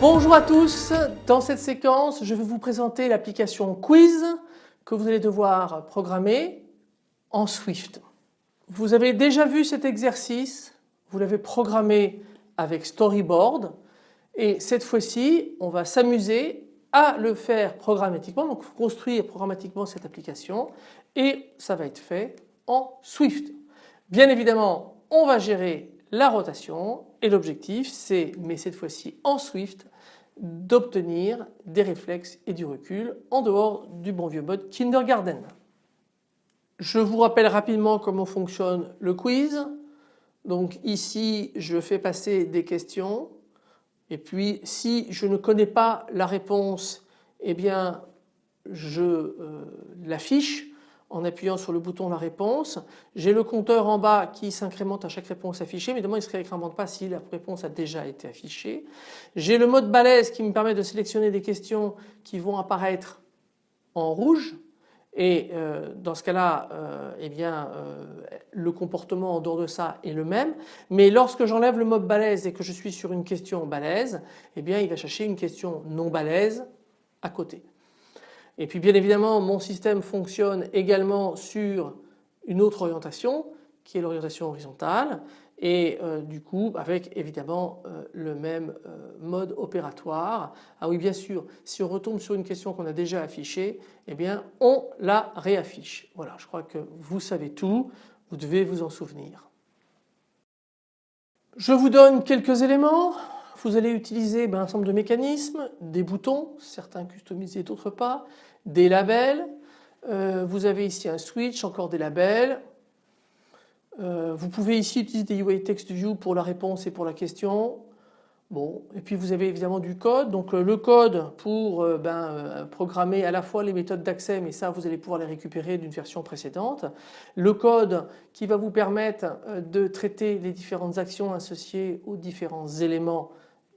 Bonjour à tous, dans cette séquence je vais vous présenter l'application Quiz que vous allez devoir programmer en Swift. Vous avez déjà vu cet exercice, vous l'avez programmé avec Storyboard et cette fois-ci on va s'amuser à le faire programmatiquement, donc construire programmatiquement cette application et ça va être fait en Swift. Bien évidemment on va gérer la rotation et l'objectif c'est, mais cette fois-ci en Swift, d'obtenir des réflexes et du recul en dehors du bon vieux mode kindergarten. Je vous rappelle rapidement comment fonctionne le quiz. Donc ici je fais passer des questions et puis si je ne connais pas la réponse eh bien je euh, l'affiche en appuyant sur le bouton la réponse. J'ai le compteur en bas qui s'incrémente à chaque réponse affichée mais évidemment il ne se réincrémente pas si la réponse a déjà été affichée. J'ai le mode balèze qui me permet de sélectionner des questions qui vont apparaître en rouge et euh, dans ce cas-là euh, eh bien euh, le comportement en dehors de ça est le même mais lorsque j'enlève le mode balèze et que je suis sur une question balèze eh bien il va chercher une question non balèze à côté. Et puis bien évidemment mon système fonctionne également sur une autre orientation qui est l'orientation horizontale et euh, du coup avec évidemment euh, le même euh, mode opératoire. Ah oui bien sûr si on retombe sur une question qu'on a déjà affichée eh bien on la réaffiche. Voilà je crois que vous savez tout, vous devez vous en souvenir. Je vous donne quelques éléments. Vous allez utiliser ben, un ensemble de mécanismes, des boutons, certains customisés, d'autres pas, des labels. Vous avez ici un switch, encore des labels. Euh, vous pouvez ici utiliser des UI Text View pour la réponse et pour la question. Bon, et puis vous avez évidemment du code. Donc euh, le code pour ben, programmer à la fois les méthodes d'accès, mais ça vous allez pouvoir les récupérer d'une version précédente. Le code qui va vous permettre de traiter les différentes actions associées aux différents éléments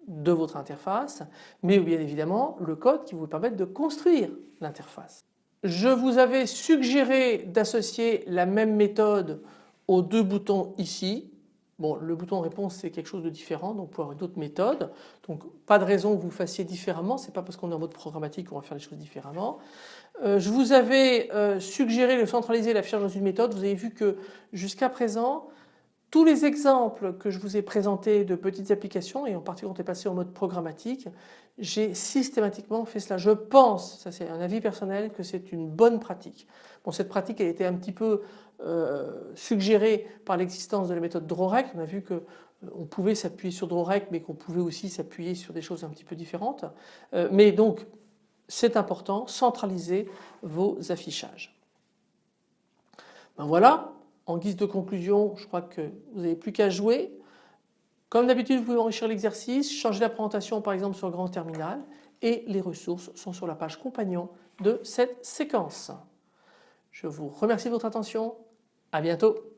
de votre interface, mais bien évidemment le code qui vous permet de construire l'interface. Je vous avais suggéré d'associer la même méthode aux deux boutons ici. Bon, le bouton réponse c'est quelque chose de différent, donc pouvez avoir d'autres méthodes. Donc pas de raison que vous fassiez différemment, c'est pas parce qu'on est en mode programmatique qu'on va faire les choses différemment. Euh, je vous avais euh, suggéré de centraliser la fiche dans une méthode. Vous avez vu que jusqu'à présent, tous les exemples que je vous ai présentés de petites applications et en particulier quand on est passé en mode programmatique, j'ai systématiquement fait cela. Je pense, ça c'est un avis personnel, que c'est une bonne pratique. Bon cette pratique a été un petit peu euh, suggérée par l'existence de la méthode DrawRect. On a vu que euh, on pouvait s'appuyer sur DrawRect mais qu'on pouvait aussi s'appuyer sur des choses un petit peu différentes. Euh, mais donc c'est important, centraliser vos affichages. Ben voilà, en guise de conclusion, je crois que vous n'avez plus qu'à jouer. Comme d'habitude, vous pouvez enrichir l'exercice, changer la présentation par exemple sur le grand terminal et les ressources sont sur la page compagnon de cette séquence. Je vous remercie de votre attention. À bientôt.